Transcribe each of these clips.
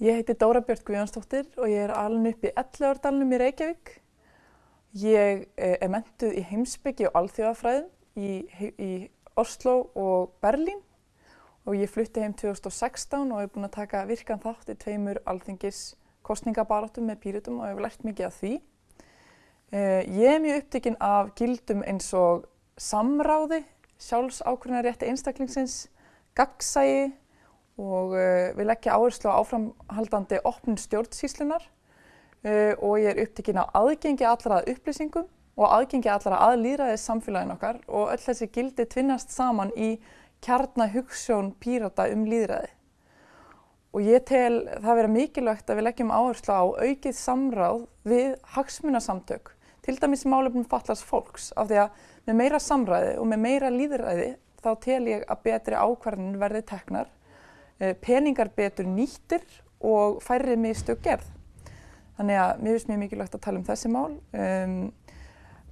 Ég heiti Dóra Björn Guðjónsdóttir og ég er alin upp í Elleordalunum í Reykjavík. Ég eh, er mentuð í heimsbyggi og alþjóðafræðum í, í Oslo og Berlín og ég flutti heim 2016 og hef búin að taka virkan þátt í tveimur alþingis kostningabarátum með pýrutum og hef lært mikið af því. Eh, ég er mjög upptikinn af gildum eins og samráði, sjálfsákvörðinarétti einstaklingsins, gaggsægi og uh, við leggja áherslu á áframhaldandi opnum stjórnsýslunar uh, og ég er upptikinn á aðgengi allra að upplýsingum og aðgengi allra að líðræðis samfélagin okkar og öll þessi gildi tvinnast saman í kjarnahugssjón pírata um líðræði. Og ég tel það vera mikilvægt að við leggjum áherslu á aukið samráð við hagsmunasamtök, til dæmis málefnum fallast fólks, af því að með meira samræði og með meira líðræði þá tel ég að betri ákvarðin verði teknar Eh, peningar betur nýttir og færri mistök gerð. Þannig að mér finnst mjög mikilvægt að tala um þessi mál. Um,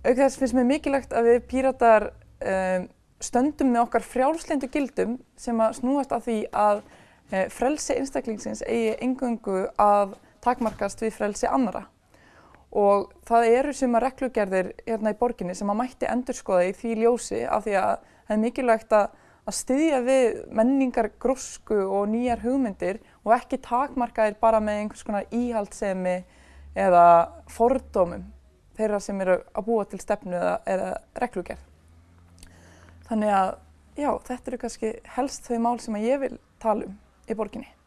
auk þess finnst mér mikilvægt að við píratar um, stöndum með okkar frjálslindu gildum sem að snúast að því að uh, frelsi einstaklingsins eigi engöngu að takmarkast við frelsi annara. Og það eru suma reglugerðir hérna í borginni sem að mætti endurskoða í því ljósi af því að það er mikilvægt að að styðja við menningar grósku og nýjar hugmyndir og ekki takmarkaðir bara með einhvers konar íhaldsemi eða fordómum þeirra sem eru að búa til stefnu eða, eða reglugerð. Þannig að já, þetta eru kannski helst þau mál sem ég vil tala um í borginni.